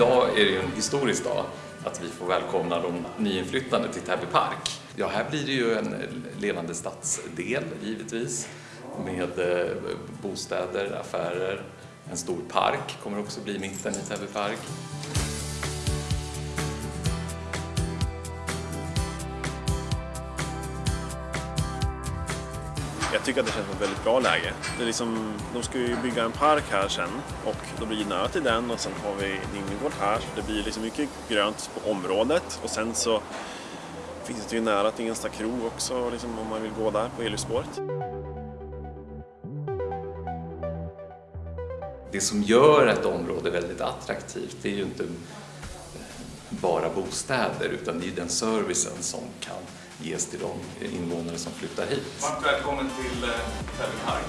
Idag är det ju en historisk dag att vi får välkomna de nyinflyttade till Täby park. Ja, här blir det ju en levande stadsdel givetvis med eh, bostäder, affärer, en stor park kommer också bli mitten i Täby park. Jag tycker att det känns som ett väldigt bra läge. Det är liksom, de ska ju bygga en park här sen och då blir det nära till den och sen har vi en innergård här. Så det blir liksom mycket grönt på området och sen så finns det ju nära till Ensta krog också liksom, om man vill gå där på elljusspåret. Det som gör ett område väldigt attraktivt det är ju inte bara bostäder utan det är den servicen som kan ges till de invånare som flyttar hit. Varmt välkommen till eh, Tävling park.